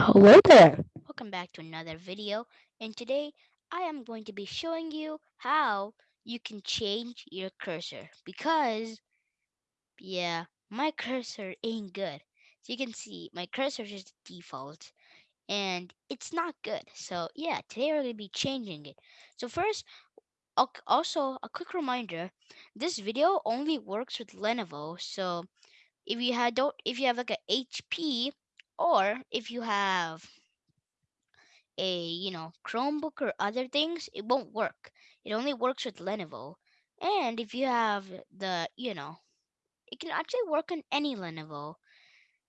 Hello there. Welcome back to another video and today I am going to be showing you how you can change your cursor because yeah my cursor ain't good. So you can see my cursor is default and it's not good. So yeah today we're going to be changing it. So first also a quick reminder this video only works with Lenovo. So if you had don't if you have like a HP or if you have a you know Chromebook or other things, it won't work. It only works with Lenovo. And if you have the you know, it can actually work on any Lenovo,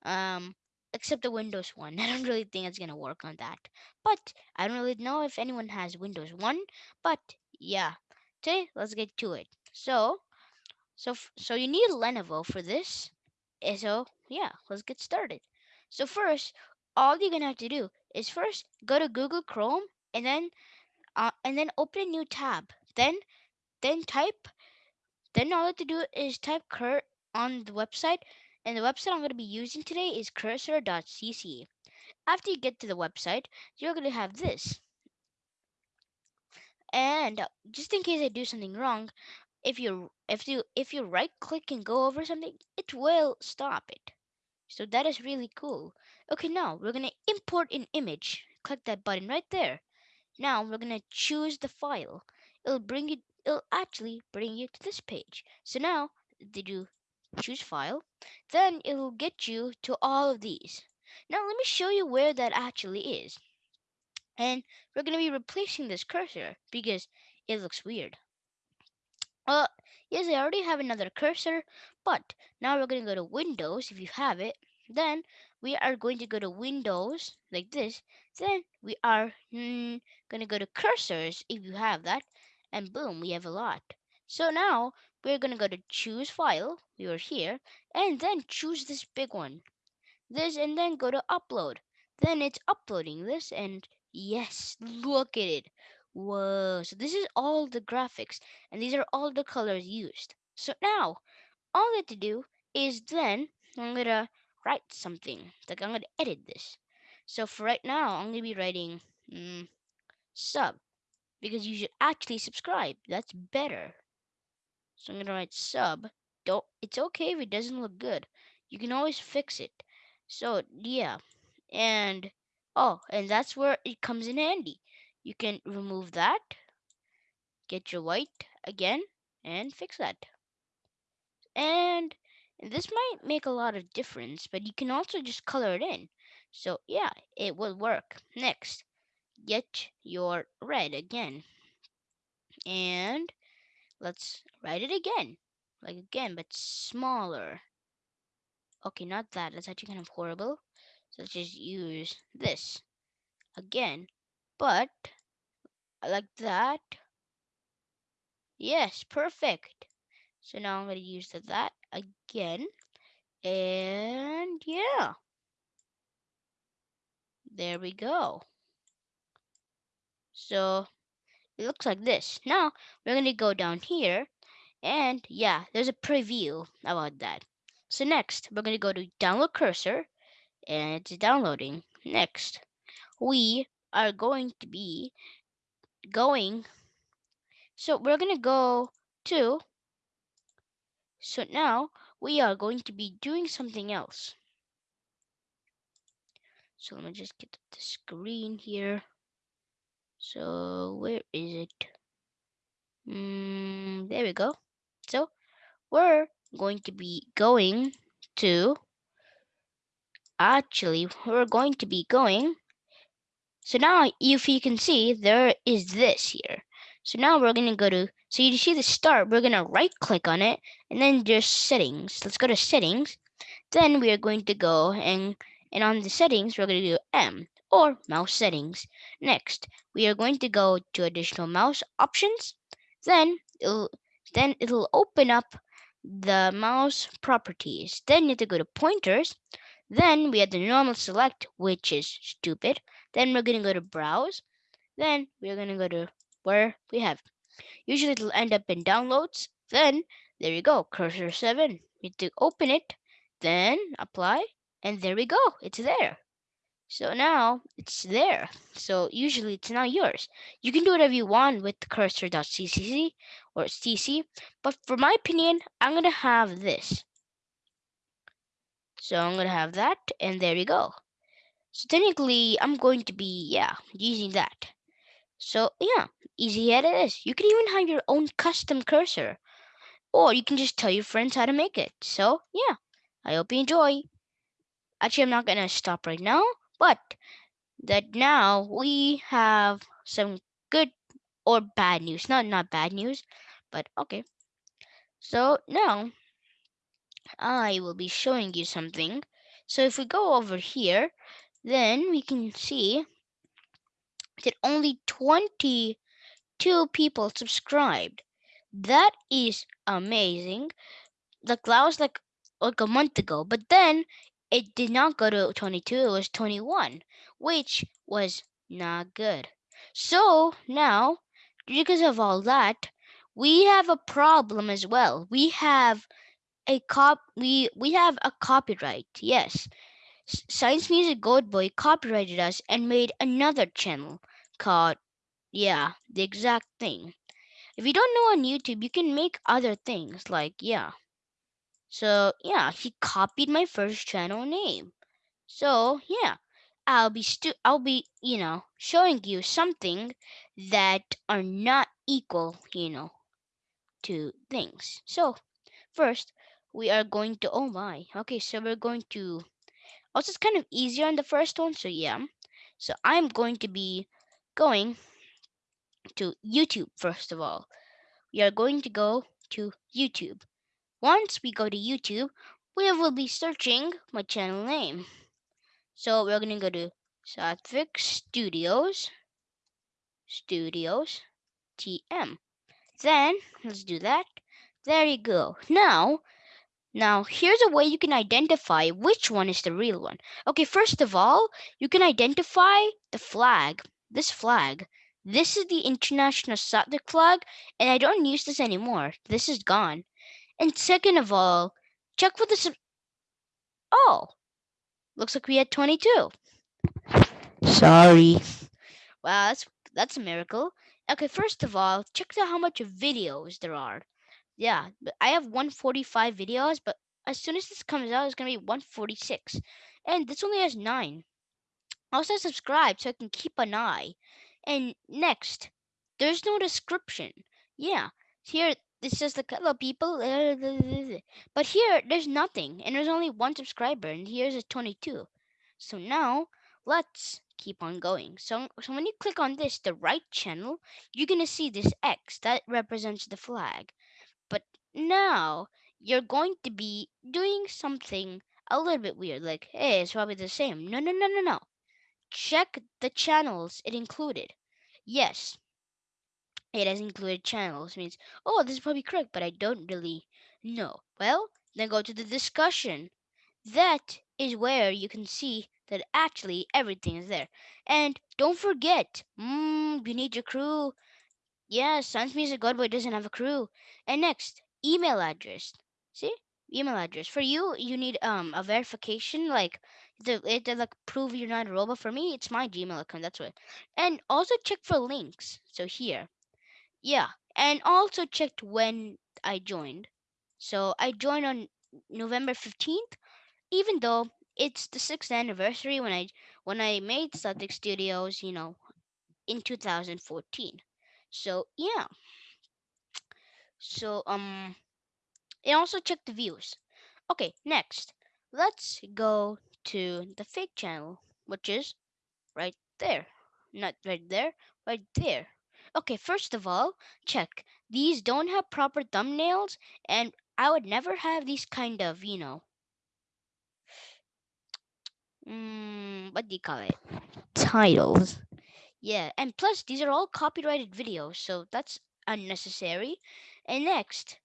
um, except the Windows one. I don't really think it's gonna work on that. But I don't really know if anyone has Windows one. But yeah, today let's get to it. So so so you need Lenovo for this. Eh, So yeah, let's get started. So first, all you're gonna have to do is first go to Google Chrome and then uh, and then open a new tab. Then then type then all you have to do is type cur on the website and the website I'm gonna be using today is cursor.cc. After you get to the website, you're gonna have this. And uh, just in case I do something wrong, if you if you if you right click and go over something, it will stop it. So that is really cool. Okay, now we're gonna import an image. Click that button right there. Now we're gonna choose the file. It'll bring you it'll actually bring you to this page. So now did you choose file? Then it'll get you to all of these. Now let me show you where that actually is. And we're gonna be replacing this cursor because it looks weird. Uh, yes, I already have another cursor, but now we're going to go to Windows if you have it. Then we are going to go to Windows like this. Then we are mm, going to go to cursors if you have that. And boom, we have a lot. So now we're going to go to choose file. We are here. And then choose this big one. This and then go to upload. Then it's uploading this and yes, look at it. Whoa. So this is all the graphics and these are all the colors used. So now all I have to do is then I'm gonna write something. Like I'm gonna edit this. So for right now, I'm gonna be writing mm, sub because you should actually subscribe. That's better. So I'm gonna write sub. Don't. It's okay if it doesn't look good. You can always fix it. So yeah, and oh, and that's where it comes in handy. You can remove that, get your white again, and fix that. And this might make a lot of difference, but you can also just color it in. So yeah, it will work. Next, get your red again. And let's write it again. Like again, but smaller. Okay, not that. That's actually kind of horrible. So let's just use this again. But like that. Yes, perfect. So now I'm going to use that again. And yeah, there we go. So it looks like this. Now we're going to go down here. And yeah, there's a preview about that. So next, we're going to go to download cursor. And it's downloading. Next, we are going to be going So we're going to go to, so now we are going to be doing something else. So let me just get the screen here. So where is it? Mm, there we go. So we're going to be going to, actually, we're going to be going. So now if you can see, there is this here. So now we're going to go to, so you see the start, we're going to right click on it and then there's settings. Let's go to settings. Then we are going to go and, and on the settings, we're going to do M or mouse settings. Next, we are going to go to additional mouse options. Then it'll, then it'll open up the mouse properties. Then you have to go to pointers. Then we have the normal select, which is stupid. Then we're going to go to browse. Then we're going to go to where we have. Usually it'll end up in downloads. Then there you go, cursor 7. You have to open it, then apply, and there we go, it's there. So now it's there. So usually it's now yours. You can do whatever you want with cursor.cc or cc, but for my opinion, I'm gonna have this. So I'm gonna have that, and there you go. So technically, I'm going to be yeah using that. So yeah, easy as it is. You can even have your own custom cursor, or you can just tell your friends how to make it. So yeah, I hope you enjoy. Actually, I'm not gonna stop right now, but that now we have some good or bad news. Not not bad news, but okay. So now I will be showing you something. So if we go over here, then we can see that only 22 people subscribed. That is amazing. Like that was like like a month ago, but then it did not go to 22, it was 21, which was not good. So now, because of all that, we have a problem as well. We have a cop we we have a copyright. Yes. Science Music Gold Boy copyrighted us and made another channel called yeah, the exact thing. If you don't know on YouTube, you can make other things like yeah. So yeah, he copied my first channel name. So yeah, I'll be stu- I'll be, you know, showing you something that are not equal, you know, to things. So first, we are going to oh my. Okay, so we're going to also it's kind of easier on the first one, so yeah. So I'm going to be going to YouTube first of all. We are going to go to YouTube. Once we go to YouTube, we will be searching my channel name. So we're going to go to Satvik Studios, Studios, TM. Then let's do that. There you go. Now, now here's a way you can identify which one is the real one. Okay, first of all, you can identify the flag. This flag. This is the International Satvik flag, and I don't use this anymore. This is gone. And second of all, check for the Oh, looks like we had 22. Sorry. Wow, that's that's a miracle. Okay, first of all, check out how much videos there are. Yeah, but I have 145 videos, but as soon as this comes out, it's gonna be 146. And this only has nine. Also subscribe so I can keep an eye. And next, there's no description. Yeah, here this says like hello people, uh, but here there's nothing, and there's only one subscriber, and here's a 22. So now let's keep on going. So, so when you click on this, the right channel, you're gonna see this X that represents the flag. Now you're going to be doing something a little bit weird, like hey, it's probably the same. No, no, no, no, no. Check the channels it included. Yes, it has included channels. Means, oh, this is probably correct, but I don't really know. Well, then go to the discussion. That is where you can see that actually everything is there. And don't forget, mm, you need your crew. Yes, Science Music Godboy doesn't have a crew. And next, email address. See? Email address. For you, you need um a verification, like the it to like prove you're not a robot. For me, it's my Gmail account. That's what. And also check for links. So here, yeah, and also checked when I joined. So I joined on November fifteenth, even though it's the sixth anniversary when I when I made Satvik Studios. You know, in 2014. So yeah. So um, and also check the views. Okay, next, let's go to the fake channel, which is right there. Not right there, right there. Okay, first of all, check. These don't have proper thumbnails, and I would never have these kind of, you know, mm, what do you call it? Titles. Yeah, and plus, these are all copyrighted videos, so that's unnecessary. And next,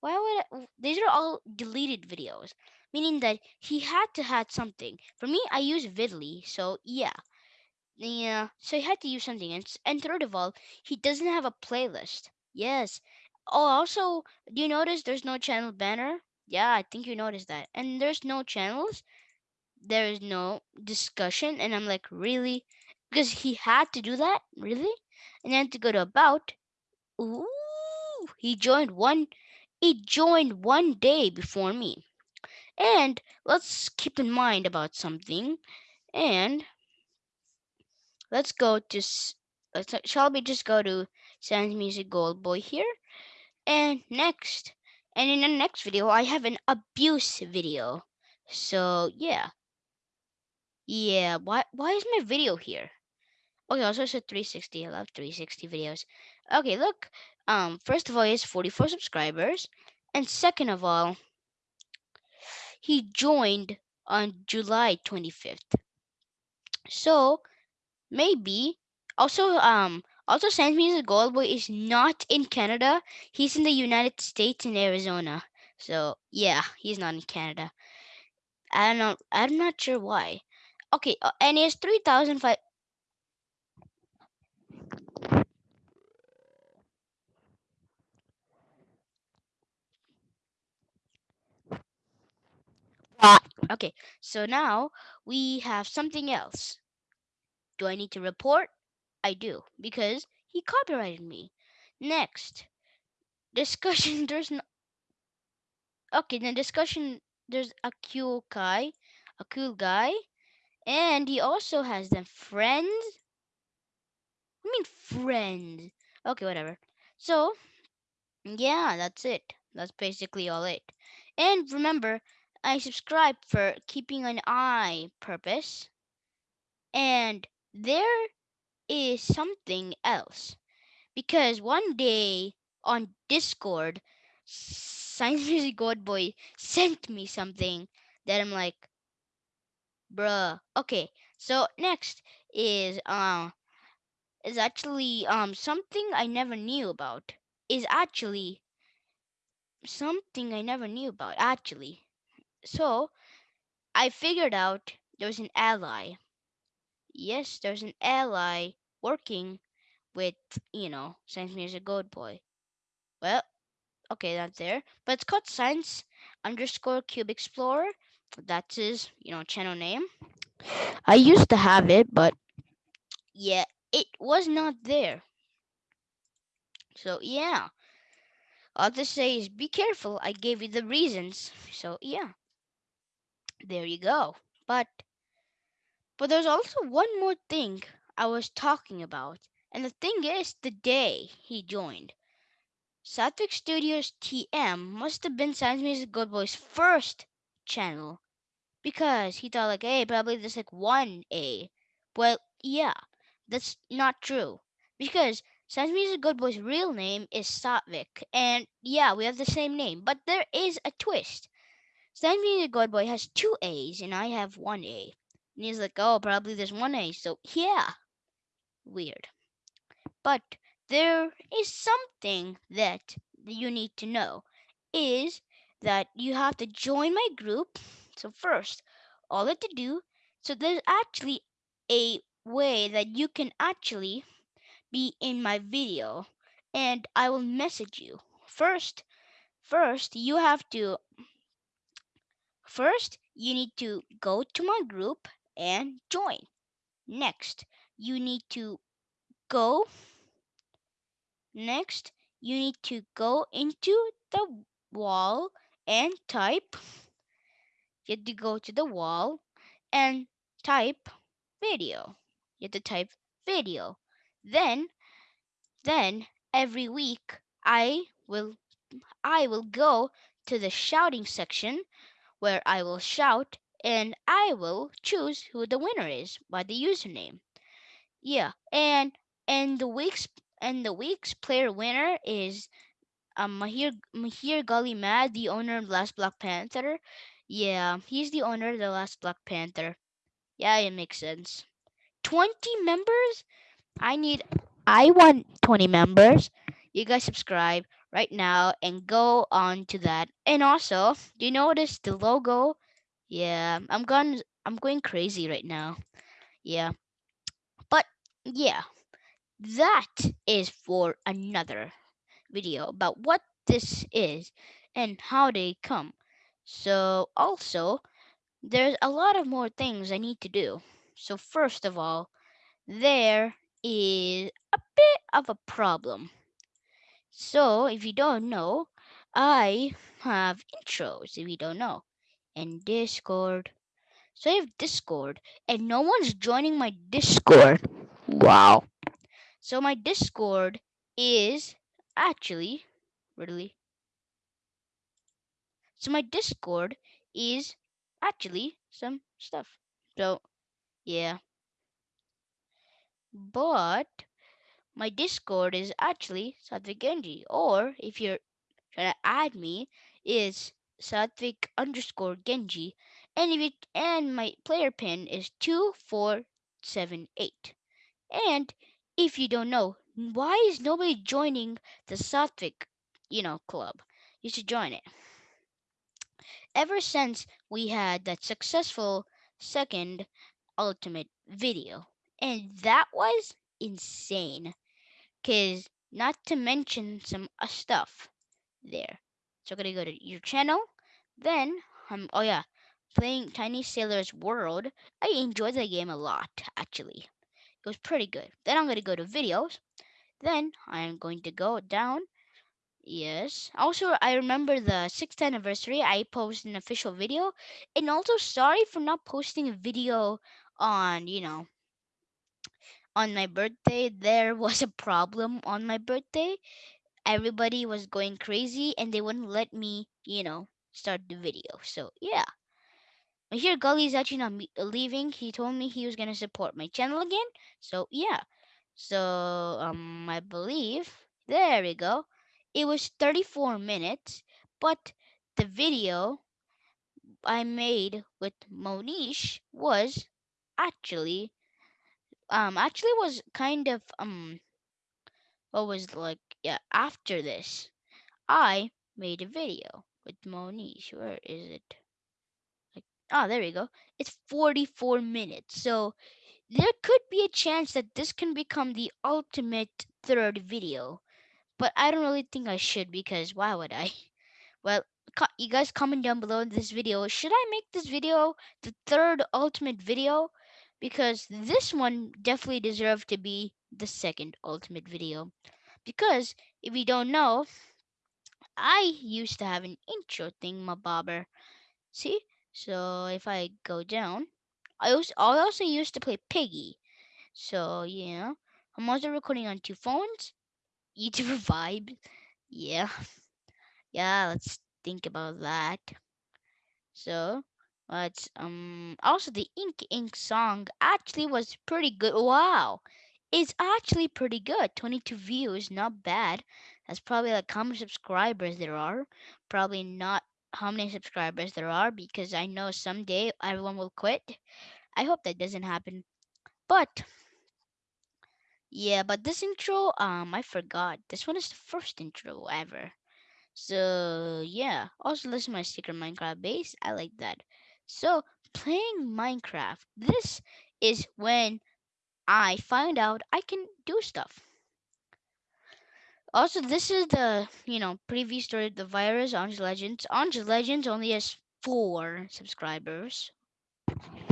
why would I, these are all deleted videos, meaning that he had to had something. For me, I use Vidly, so yeah. Yeah, so he had to use something. And, and third of all, he doesn't have a playlist. Yes. Oh, also, do you notice there's no channel banner? Yeah, I think you noticed that. And there's no channels. there is no discussion and i'm like really because he had to do that really and then to go to about ooh he joined one he joined one day before me and let's keep in mind about something and let's go to let's shall we just go to sans music gold boy here and next and in the next video i have an abuse video so yeah yeah why why is my video here Okay, also a 360. I love 360 videos. Okay, look. Um, first of all, he has 44 subscribers, and second of all, he joined on July 25th. So maybe also um also Sans gold boy is not in Canada. He's in the United States in Arizona. So yeah, he's not in Canada. I don't know. I'm not sure why. Okay, uh, and he has 3,005. Okay, so now we have something else. Do I need to report? I do, because he copyrighted me. Next, discussion. There's no. Okay, then discussion. There's a cool guy, a cool guy, and he also has them friends. I mean friends. Okay, whatever. So yeah, that's it. That's basically all it. And remember, I subscribe for keeping an eye purpose. And there is something else. because one day on Discord, Science Music Godboy sent me something that I'm like, bruh. Okay, so next is uh is actually um something I never knew about. Is actually something I never knew about actually. So I figured out there's an ally. Yes, there's an ally working with you know Science Music God Boy. Well, okay, that's there. But it's called Science underscore Cube Explorer. That's his, you know, channel name. I used to have it, but yeah, it was not there. So yeah, all to say is be careful. I gave you the reasons. So yeah, there you go. But but there's also one more thing I was talking about, and the thing is the day he joined. Satvik Studios TM must have been Science Music Good Boy's first channel because he thought like, hey, probably there's like one A. Well, yeah, that's not true because Science Music Good Boy's real name is Satvik, and yeah, we have the same name, but there is a twist. Science Music Good Boy has two A's, and I have one A. And he's like, oh, probably there's one A, so yeah, weird. But there is something that you need to know is that you have to join my group. So first, all that to do, so there's actually a way that you can actually be in my video and I will message you. First, first you have to first you need to go to my group and join. Next, you need to go Next, you need to go into the wall and type. You have to go to the wall and type video. You have to type video. Then, then every week I will I will go to the shouting section where I will shout and I will choose who the winner is by the username. Yeah, and and the week's and the week's player winner is um Mahir Mahir Gully Mad, the owner of Last Black Panther. Yeah, he's the owner of the Last Black Panther. Yeah, it makes sense. 20 members? I need I want 20 members. You guys subscribe right now and go on to that. And also, do you notice the logo? Yeah, I'm going I'm going crazy right now. Yeah. But yeah, that is for another video about what this is and how they come. So also there's a lot of more things I need to do. So, first of all, there is a bit of a problem. So, if you don't know, I have intros, if you don't know, and Discord. So, I have Discord, and no one's joining my Discord. Wow. So, my Discord is actually really. So, my Discord is actually some stuff. So, yeah. But my Discord is actually Satvik Genji. Or if you're trying to add me, is Satvik underscore Genji. And if and my player pin is two four seven eight. And if you don't know, why is nobody joining the Satvik, you know, club? You should join it. Ever since we had that successful second ultimate video. And that was insane. Cause not to mention some uh, stuff there. So I'm gonna go to your channel. Then um oh yeah, playing Tiny Sailor's World. I enjoyed the game a lot actually. It was pretty good. Then I'm gonna go to videos. Then I'm going to go down. Yes. Also, I remember the sixth anniversary. I posted an official video, and also sorry for not posting a video on you know on my birthday, there was a problem on my birthday. Everybody was going crazy and they wouldn't let me, you know, start the video. So, yeah. Hear Gully is actually not leaving. He told me he was going to support my channel again. So, yeah. So, um, I believe, there we go. It was 34 minutes, but the video I made with Monish was actually, um, actually was kind of, um, what was like yeah after this i made a video with monish where is it? Like oh there we go. It's 44 minutes so there could be a chance that this can become the ultimate third video but i don't really think i should because why would i? Well you guys comment down below in this video should i make this video the third ultimate video because this one definitely deserved to be the second ultimate video because if you don't know, I used to have an intro thing, my bobber. See? So if I go down, I also, I also used to play Piggy. So yeah, I'm also recording on two phones. YouTuber vibe. Yeah, yeah. Let's think about that. So, but um, also the Ink Ink song actually was pretty good. Wow, it's actually pretty good. 22 views, not bad. That's probably like how many subscribers there are. Probably not how many subscribers there are because I know someday everyone will quit. I hope that doesn't happen. But yeah, but this intro, um, I forgot. This one is the first intro ever. So yeah, also listen to my secret Minecraft base. I like that. So playing Minecraft, this is when I find out I can do stuff. Also, this is the you know previous story of the virus. Ange Legends. Ange Legends only has four subscribers.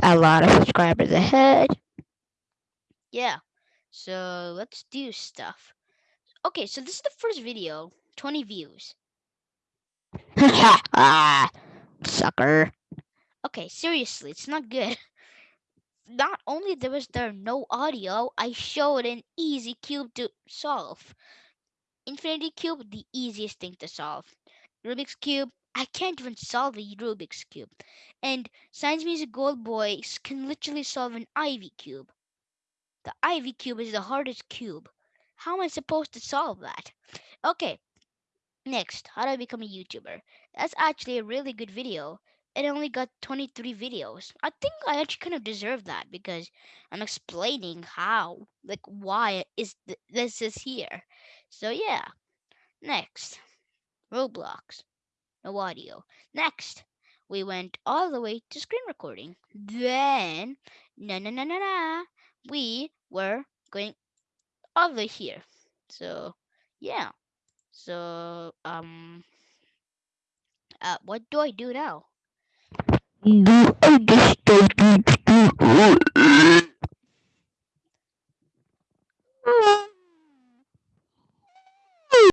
A lot of subscribers ahead. Yeah. So let's do stuff. Okay, so this is the first video. 20 views. ah, sucker. Okay, seriously, it's not good. Not only there was there no audio, I showed an easy cube to solve. Infinity cube, the easiest thing to solve. Rubik's cube, I can't even solve a Rubik's cube. And Science Music Gold Boys can literally solve an Ivy cube. The Ivy cube is the hardest cube. How am I supposed to solve that? Okay, next, how do I become a YouTuber? That's actually a really good video. It only got 23 videos. I think I actually kind of deserve that because I'm explaining how, like, why is th- this is here. So yeah, next, Roblox, no audio. Next, we went all the way to screen recording. Then, na na na na na, we were going way here. So yeah, so um, uh, what do I do now? do I just start to do?